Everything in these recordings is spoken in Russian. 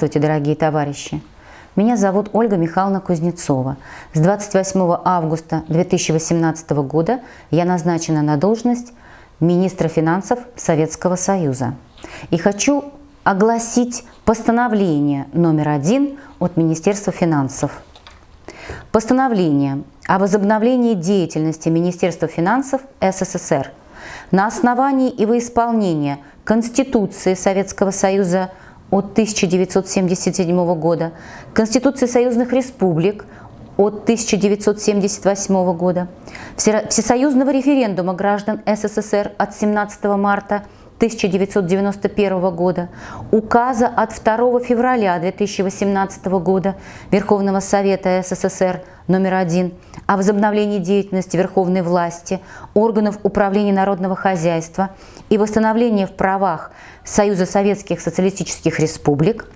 Здравствуйте, дорогие товарищи! Меня зовут Ольга Михайловна Кузнецова. С 28 августа 2018 года я назначена на должность министра финансов Советского Союза. И хочу огласить постановление номер один от Министерства финансов. Постановление о возобновлении деятельности Министерства финансов СССР на основании и во исполнение Конституции Советского Союза от 1977 года, Конституции союзных республик от 1978 года, Всесоюзного референдума граждан СССР от 17 марта 1991 года, указа от 2 февраля 2018 года Верховного Совета СССР номер один о возобновлении деятельности верховной власти, органов управления народного хозяйства и восстановлении в правах Союза Советских Социалистических Республик,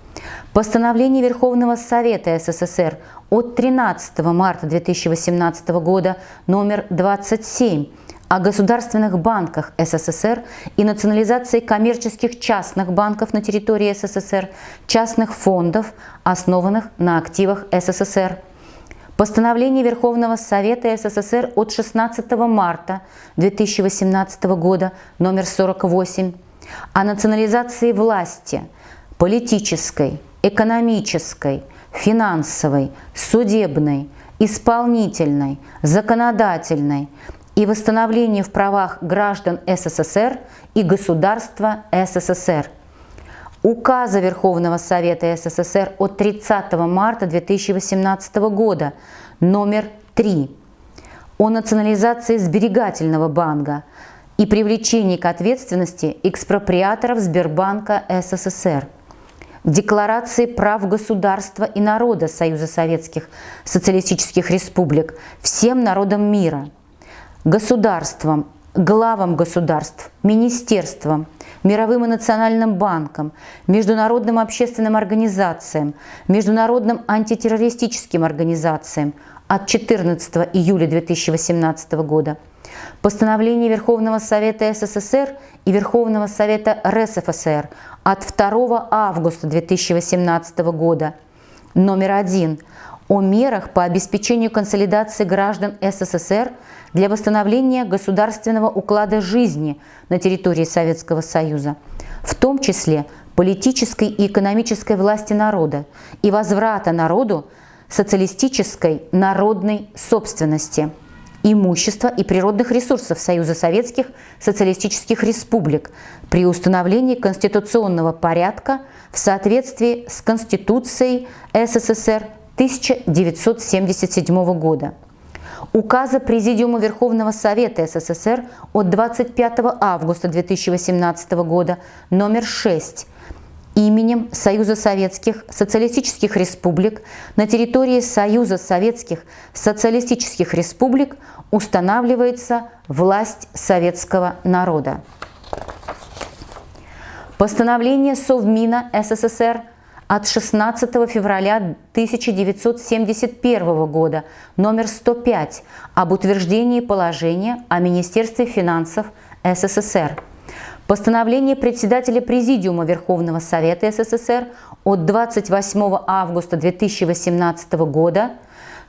постановление Верховного Совета СССР от 13 марта 2018 года номер 27 о государственных банках СССР и национализации коммерческих частных банков на территории СССР, частных фондов, основанных на активах СССР. Постановление Верховного Совета СССР от 16 марта 2018 года номер 48 о национализации власти политической, экономической, финансовой, судебной, исполнительной, законодательной, и восстановлению в правах граждан СССР и государства СССР. Указа Верховного Совета СССР от 30 марта 2018 года номер 3 о национализации сберегательного банка и привлечении к ответственности экспроприаторов Сбербанка СССР. Декларации прав государства и народа Союза Советских Социалистических Республик всем народам мира – государствам, главам государств, министерствам, мировым и национальным банкам, международным общественным организациям, международным антитеррористическим организациям от 14 июля 2018 года, постановление Верховного Совета СССР и Верховного Совета РСФСР от 2 августа 2018 года. Номер один. О мерах по обеспечению консолидации граждан СССР для восстановления государственного уклада жизни на территории Советского Союза, в том числе политической и экономической власти народа и возврата народу социалистической народной собственности, имущества и природных ресурсов Союза Советских Социалистических Республик при установлении конституционного порядка в соответствии с Конституцией СССР 1977 года, указа Президиума Верховного Совета СССР от 25 августа 2018 года номер 6 именем Союза Советских Социалистических Республик на территории Союза Советских Социалистических Республик устанавливается власть советского народа. Постановление Совмина СССР – от 16 февраля 1971 года номер 105 об утверждении положения о Министерстве финансов СССР. Постановление председателя Президиума Верховного Совета СССР от 28 августа 2018 года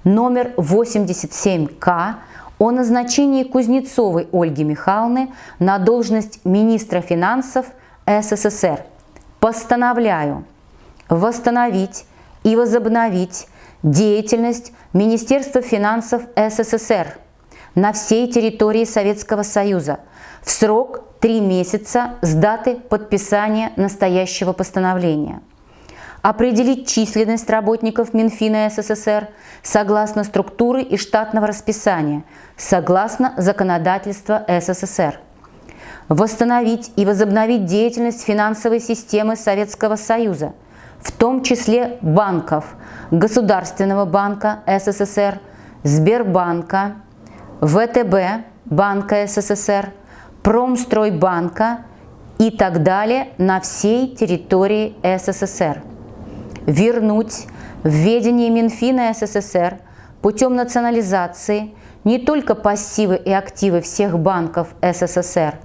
номер 87К о назначении Кузнецовой Ольги Михайловны на должность министра финансов СССР. Постановляю восстановить и возобновить деятельность Министерства финансов СССР на всей территории Советского Союза в срок три месяца с даты подписания настоящего постановления. Определить численность работников Минфина СССР согласно структуры и штатного расписания, согласно законодательства СССР. Восстановить и возобновить деятельность финансовой системы Советского Союза – в том числе банков Государственного банка СССР, Сбербанка, ВТБ Банка СССР, Промстройбанка и так далее на всей территории СССР. Вернуть в ведение Минфина СССР путем национализации не только пассивы и активы всех банков СССР,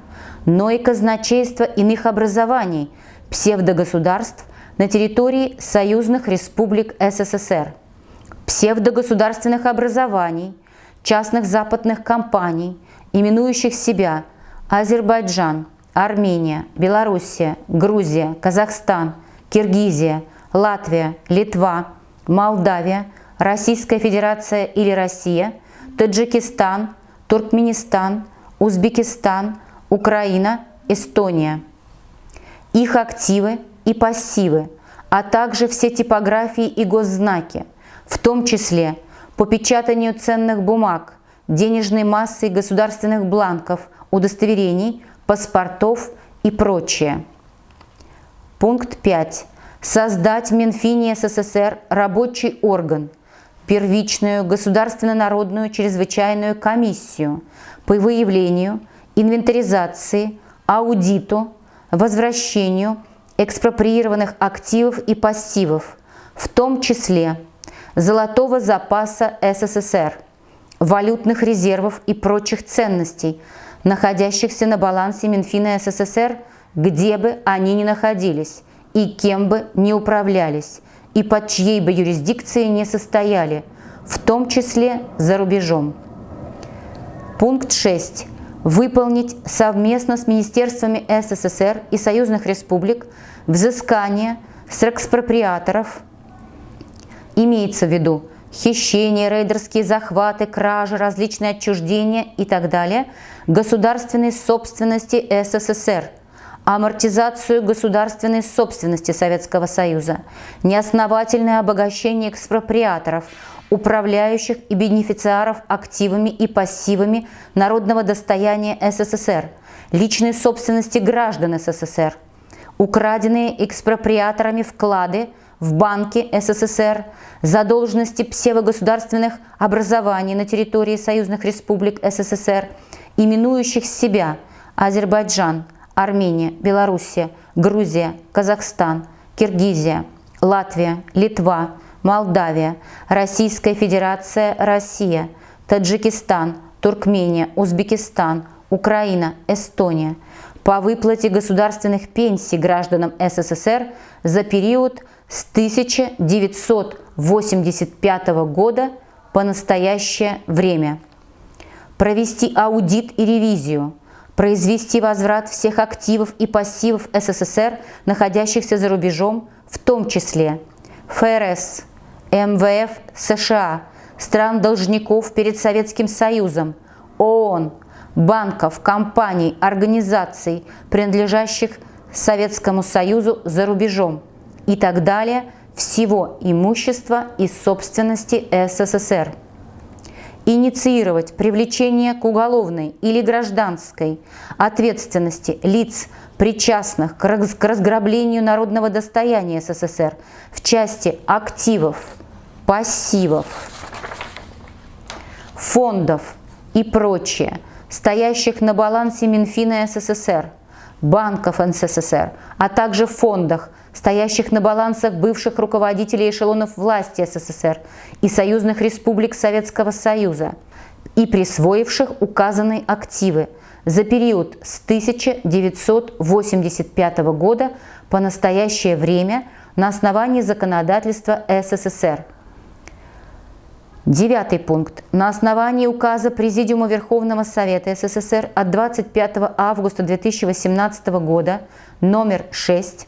но и казначейства иных образований, псевдогосударств на территории союзных республик СССР, псевдогосударственных образований, частных западных компаний, именующих себя Азербайджан, Армения, Белоруссия, Грузия, Казахстан, Киргизия, Латвия, Литва, Молдавия, Российская Федерация или Россия, Таджикистан, Туркменистан, Узбекистан, Украина, Эстония. Их активы и пассивы, а также все типографии и госзнаки, в том числе по печатанию ценных бумаг, денежной массы государственных бланков, удостоверений, паспортов и прочее. Пункт 5. Создать в Минфине СССР рабочий орган, первичную государственно-народную чрезвычайную комиссию по выявлению, инвентаризации, аудиту, возвращению экспроприированных активов и пассивов, в том числе золотого запаса СССР, валютных резервов и прочих ценностей, находящихся на балансе Минфина СССР, где бы они ни находились и кем бы ни управлялись, и под чьей бы юрисдикцией не состояли, в том числе за рубежом. Пункт 6 выполнить совместно с министерствами СССР и союзных республик взыскание с экспроприаторов, имеется в виду хищения, рейдерские захваты, кражи, различные отчуждения и так далее, государственной собственности СССР, амортизацию государственной собственности Советского Союза, неосновательное обогащение экспроприаторов, управляющих и бенефициаров активами и пассивами народного достояния СССР, личной собственности граждан СССР, украденные экспроприаторами вклады в банки СССР, задолженности псевдогосударственных образований на территории союзных республик СССР, именующих себя Азербайджан, Армения, Белоруссия, Грузия, Казахстан, Киргизия, Латвия, Литва, Молдавия, Российская Федерация, Россия, Таджикистан, Туркмения, Узбекистан, Украина, Эстония по выплате государственных пенсий гражданам СССР за период с 1985 года по настоящее время. Провести аудит и ревизию, произвести возврат всех активов и пассивов СССР, находящихся за рубежом, в том числе ФРС, МВФ США, стран-должников перед Советским Союзом, ООН, банков, компаний, организаций, принадлежащих Советскому Союзу за рубежом и так далее, всего имущества и собственности СССР. Инициировать привлечение к уголовной или гражданской ответственности лиц, причастных к разграблению народного достояния СССР в части активов, пассивов, фондов и прочее, стоящих на балансе Минфина СССР, банков СССР, а также фондах, стоящих на балансах бывших руководителей эшелонов власти СССР и союзных республик Советского Союза и присвоивших указанные активы за период с 1985 года по настоящее время на основании законодательства СССР – Девятый пункт. На основании указа Президиума Верховного Совета СССР от 25 августа 2018 года номер 6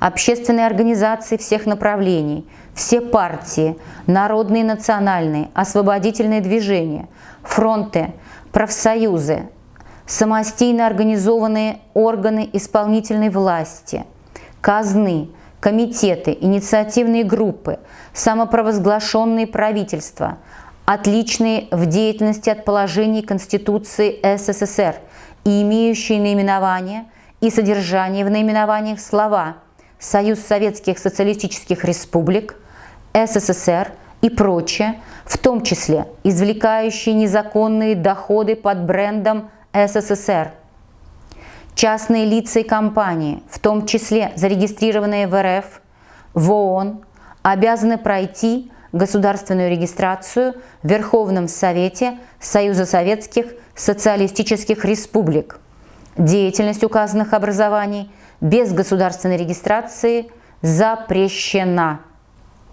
общественные организации всех направлений, все партии, народные и национальные, освободительные движения, фронты, профсоюзы, самостийно организованные органы исполнительной власти, казны – комитеты, инициативные группы, самопровозглашенные правительства, отличные в деятельности от положений Конституции СССР и имеющие наименование и содержание в наименованиях слова «Союз Советских Социалистических Республик», «СССР» и прочее, в том числе извлекающие незаконные доходы под брендом СССР – Частные лица и компании, в том числе зарегистрированные в РФ, в ООН, обязаны пройти государственную регистрацию в Верховном Совете Союза Советских Социалистических Республик. Деятельность указанных образований без государственной регистрации запрещена.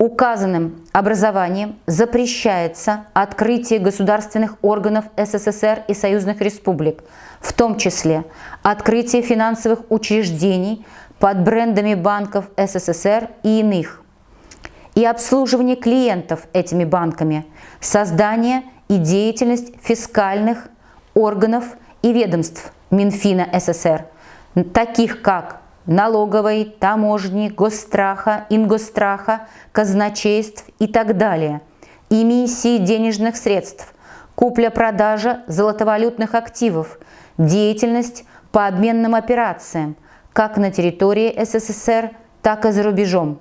Указанным образованием запрещается открытие государственных органов СССР и союзных республик, в том числе открытие финансовых учреждений под брендами банков СССР и иных, и обслуживание клиентов этими банками, создание и деятельность фискальных органов и ведомств Минфина СССР, таких как налоговой, таможни, госстраха, ингостраха, казначейств и так далее, эмиссии денежных средств, купля-продажа золотовалютных активов, деятельность по обменным операциям, как на территории СССР, так и за рубежом.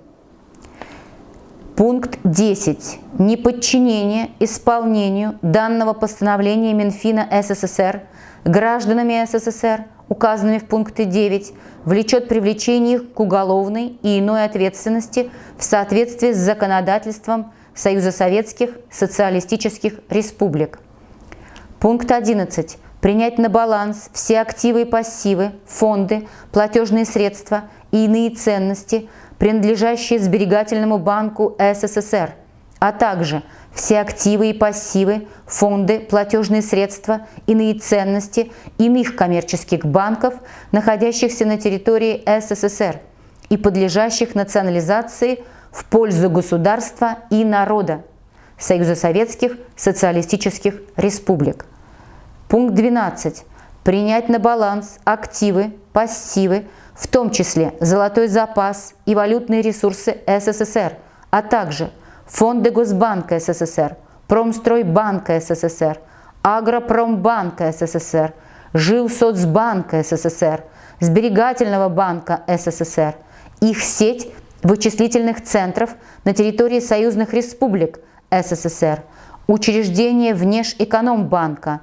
Пункт 10. Неподчинение исполнению данного постановления Минфина СССР гражданами СССР – указанными в пункте 9, влечет привлечение их к уголовной и иной ответственности в соответствии с законодательством Союза Советских Социалистических Республик. Пункт 11. Принять на баланс все активы и пассивы, фонды, платежные средства и иные ценности, принадлежащие Сберегательному банку СССР, а также – все активы и пассивы, фонды, платежные средства, иные ценности иных коммерческих банков, находящихся на территории СССР и подлежащих национализации в пользу государства и народа Союза Советских Социалистических Республик. Пункт 12. Принять на баланс активы, пассивы, в том числе золотой запас и валютные ресурсы СССР, а также – Фонды Госбанка СССР, Промстройбанка СССР, Агропромбанка СССР, Жилсоцбанка СССР, Сберегательного банка СССР, их сеть вычислительных центров на территории союзных республик СССР, учреждения Внешэкономбанка,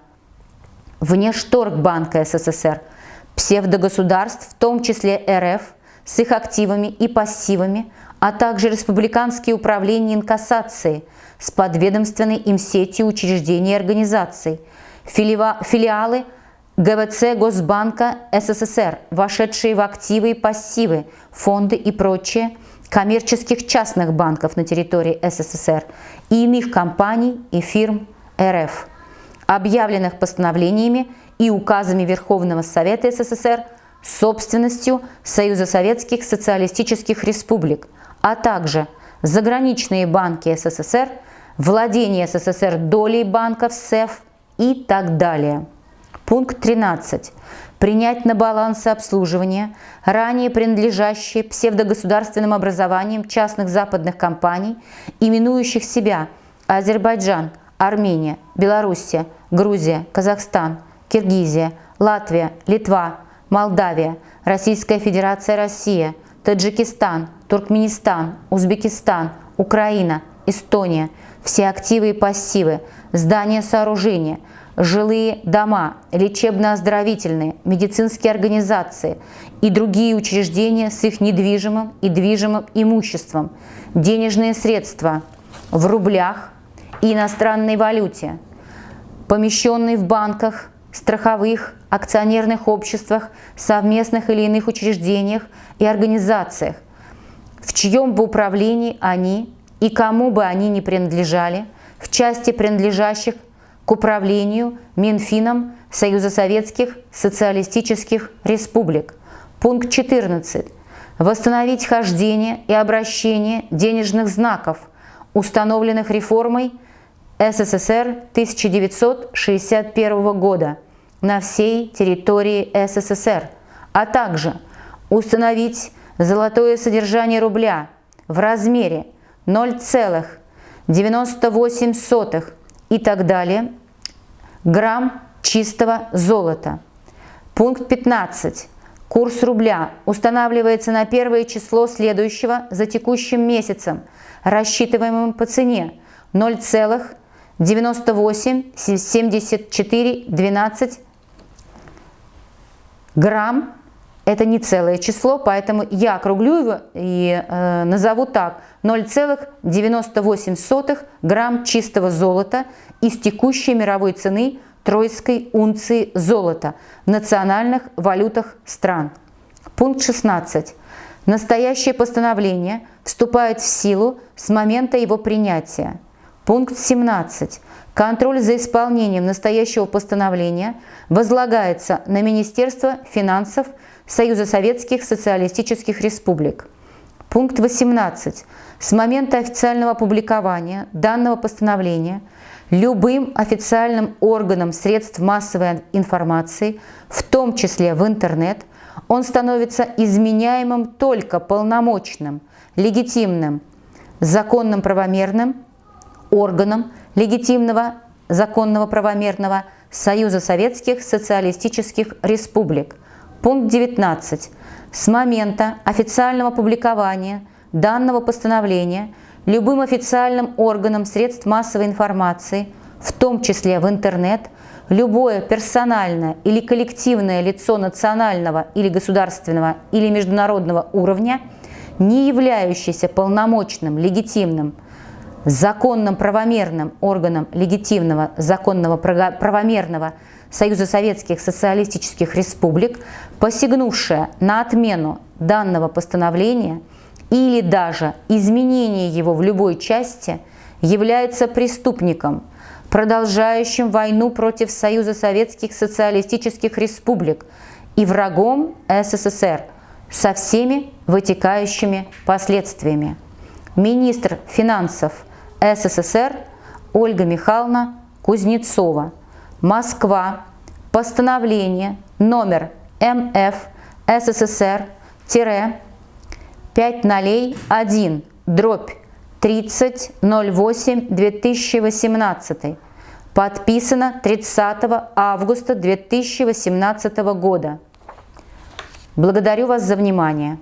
Внешторгбанка СССР, псевдогосударств, в том числе РФ, с их активами и пассивами, а также республиканские управления инкассации с подведомственной им сетью учреждений и организаций, филиалы ГВЦ Госбанка СССР, вошедшие в активы и пассивы, фонды и прочее, коммерческих частных банков на территории СССР и иных компаний и фирм РФ, объявленных постановлениями и указами Верховного Совета СССР собственностью Союза Советских Социалистических Республик – а также заграничные банки СССР, владение СССР долей банков СЭФ и так далее. Пункт 13. Принять на баланс обслуживания ранее принадлежащие псевдогосударственным образованиям частных западных компаний, именующих себя Азербайджан, Армения, Белоруссия, Грузия, Казахстан, Киргизия, Латвия, Литва, Молдавия, Российская Федерация Россия, Таджикистан, Туркменистан, Узбекистан, Украина, Эстония, все активы и пассивы, здания сооружения, жилые дома, лечебно-оздоровительные, медицинские организации и другие учреждения с их недвижимым и движимым имуществом, денежные средства в рублях и иностранной валюте, помещенные в банках, страховых, акционерных обществах, совместных или иных учреждениях и организациях, в чьем бы управлении они и кому бы они ни принадлежали, в части принадлежащих к управлению Минфином Союза Советских Социалистических Республик. Пункт 14. Восстановить хождение и обращение денежных знаков, установленных реформой СССР 1961 года на всей территории СССР, а также установить золотое содержание рубля в размере 0,98 и так далее грамм чистого золота. Пункт 15. Курс рубля устанавливается на первое число следующего за текущим месяцем, рассчитываемым по цене 0,987412 грамм это не целое число, поэтому я округлю его и э, назову так. 0,98 грамм чистого золота из текущей мировой цены тройской унции золота в национальных валютах стран. Пункт 16. Настоящее постановление вступает в силу с момента его принятия. Пункт 17. Контроль за исполнением настоящего постановления возлагается на Министерство финансов Союза Советских Социалистических Республик. Пункт 18. С момента официального опубликования данного постановления любым официальным органом средств массовой информации, в том числе в интернет, он становится изменяемым только полномочным, легитимным, законным правомерным органом легитимного, законного правомерного Союза Советских Социалистических Республик. Пункт 19. С момента официального публикования данного постановления любым официальным органом средств массовой информации, в том числе в интернет, любое персональное или коллективное лицо национального или государственного или международного уровня, не являющееся полномочным, легитимным, законным правомерным органом легитимного законного правомерного Союза Советских Социалистических Республик, посягнувшая на отмену данного постановления или даже изменение его в любой части, является преступником, продолжающим войну против Союза Советских Социалистических Республик и врагом СССР со всеми вытекающими последствиями. Министр финансов СССР Ольга Михайловна Кузнецова. Москва. Постановление номер МФ СССР 501 дробь 3008 2018 подписано 30 августа 2018 года. Благодарю вас за внимание.